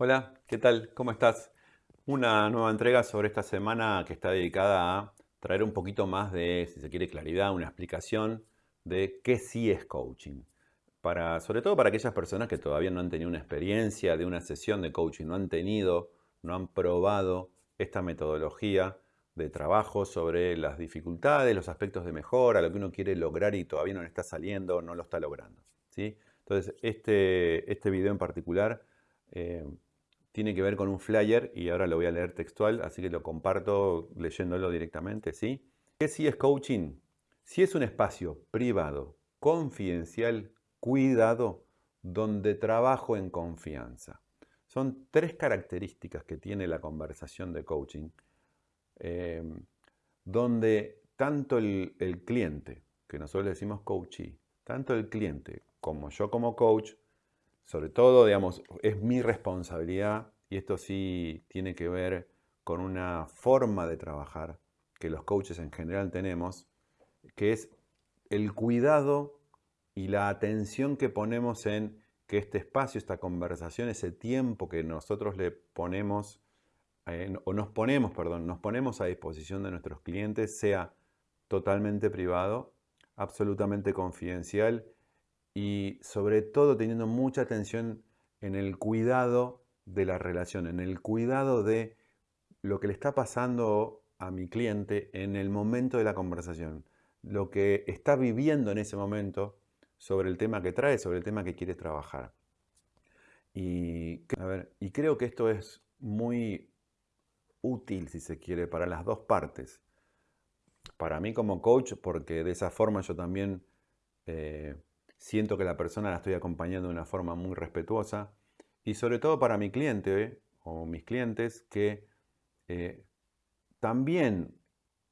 Hola, ¿qué tal? ¿Cómo estás? Una nueva entrega sobre esta semana que está dedicada a traer un poquito más de, si se quiere, claridad, una explicación de qué sí es coaching. Para, sobre todo para aquellas personas que todavía no han tenido una experiencia de una sesión de coaching, no han tenido, no han probado esta metodología de trabajo sobre las dificultades, los aspectos de mejora, lo que uno quiere lograr y todavía no le está saliendo, no lo está logrando. ¿sí? Entonces, este, este video en particular eh, tiene que ver con un flyer y ahora lo voy a leer textual, así que lo comparto leyéndolo directamente, ¿sí? ¿Qué es coaching? Si es un espacio privado, confidencial, cuidado, donde trabajo en confianza. Son tres características que tiene la conversación de coaching, eh, donde tanto el, cliente, que nosotros decimos coachee, tanto el cliente como yo como coach, sobre todo, digamos, es mi responsabilidad y esto sí tiene que ver con una forma de trabajar que los coaches en general tenemos, que es el cuidado y la atención que ponemos en que este espacio, esta conversación, ese tiempo que nosotros le ponemos, o nos ponemos, perdón, nos ponemos a disposición de nuestros clientes, sea totalmente privado, absolutamente confidencial y sobre todo teniendo mucha atención en el cuidado de la relación, en el cuidado de lo que le está pasando a mi cliente en el momento de la conversación, lo que está viviendo en ese momento sobre el tema que trae, sobre el tema que quiere trabajar. Y, creo que esto es muy útil, si se quiere, para las dos partes. Para mí como coach, porque de esa forma yo también eh, siento que la persona la estoy acompañando de una forma muy respetuosa y sobre todo para mi cliente o mis clientes que eh, también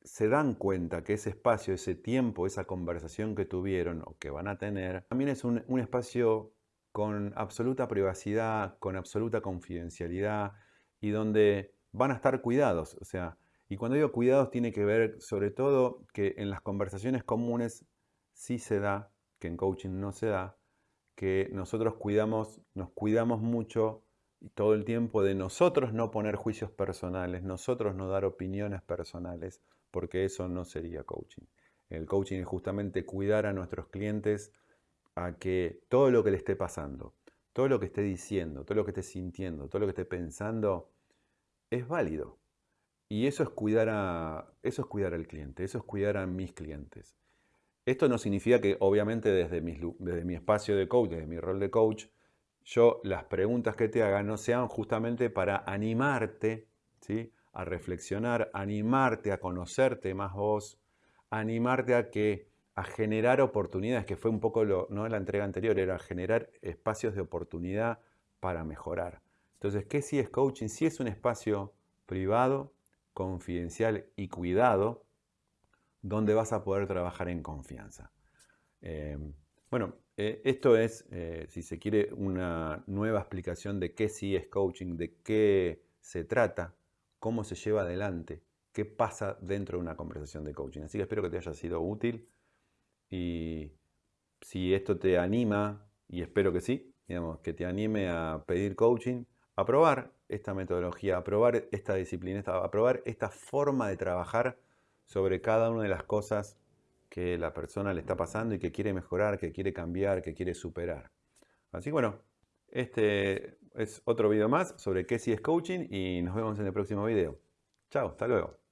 se dan cuenta que ese espacio, ese tiempo, esa conversación que tuvieron o que van a tener, también es un, un espacio con absoluta privacidad, con absoluta confidencialidad y donde van a estar cuidados. O sea, y cuando digo cuidados tiene que ver sobre todo que en las conversaciones comunes sí se da que en coaching no se da, que nosotros cuidamos, nos cuidamos mucho todo el tiempo de nosotros no poner juicios personales, nosotros no dar opiniones personales, porque eso no sería coaching. El coaching es justamente cuidar a nuestros clientes a que todo lo que le esté pasando, todo lo que esté diciendo, todo lo que esté sintiendo, todo lo que esté pensando, es válido. Y eso es cuidar a, eso es cuidar al cliente, eso es cuidar a mis clientes. Esto no significa que obviamente desde, mi espacio de coach, desde mi rol de coach, yo las preguntas que te haga no sean justamente para animarte ¿sí? a reflexionar, animarte a conocerte más vos, animarte a que a generar oportunidades, que fue un poco lo, no la entrega anterior, era generar espacios de oportunidad para mejorar. Entonces, ¿qué si es coaching? Si es un espacio privado, confidencial y cuidado, donde vas a poder trabajar en confianza. Eh, bueno, eh, esto es, eh, si se quiere, una nueva explicación de qué sí es coaching, de qué se trata, cómo se lleva adelante, qué pasa dentro de una conversación de coaching. Así que espero que te haya sido útil y si esto te anima, y espero que sí, digamos, que te anime a pedir coaching, a probar esta metodología, a probar esta disciplina, a probar esta forma de trabajar sobre cada una de las cosas que la persona le está pasando y que quiere mejorar, que quiere cambiar, que quiere superar. Así que bueno, este es otro video más sobre qué si es coaching y nos vemos en el próximo video. Chao, hasta luego.